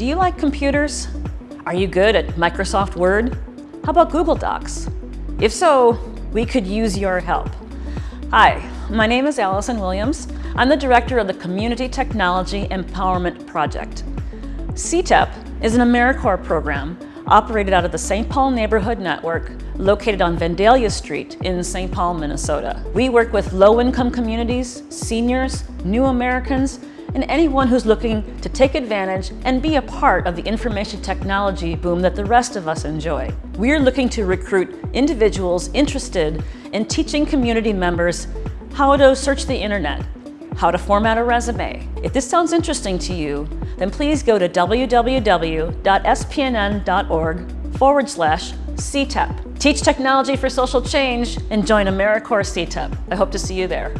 Do you like computers? Are you good at Microsoft Word? How about Google Docs? If so, we could use your help. Hi, my name is Allison Williams. I'm the director of the Community Technology Empowerment Project. CTEP is an AmeriCorps program operated out of the St. Paul Neighborhood Network located on Vandalia Street in St. Paul, Minnesota. We work with low-income communities, seniors, new Americans, and anyone who's looking to take advantage and be a part of the information technology boom that the rest of us enjoy. We're looking to recruit individuals interested in teaching community members how to search the internet, how to format a resume. If this sounds interesting to you, then please go to www.spnn.org forward slash CTEP. Teach technology for social change and join AmeriCorps CTEP. I hope to see you there.